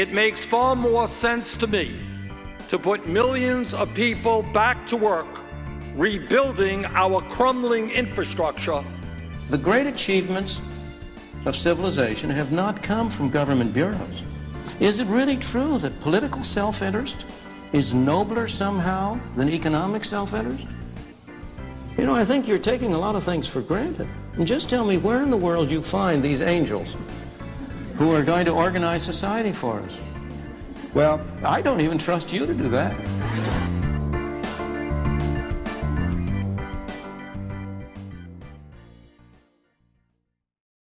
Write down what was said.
it makes far more sense to me to put millions of people back to work rebuilding our crumbling infrastructure. The great achievements of civilization have not come from government bureaus. Is it really true that political self-interest is nobler somehow than economic self-interest? You know, I think you're taking a lot of things for granted. And just tell me where in the world you find these angels who are going to organize society for us. Well, I don't even trust you to do that.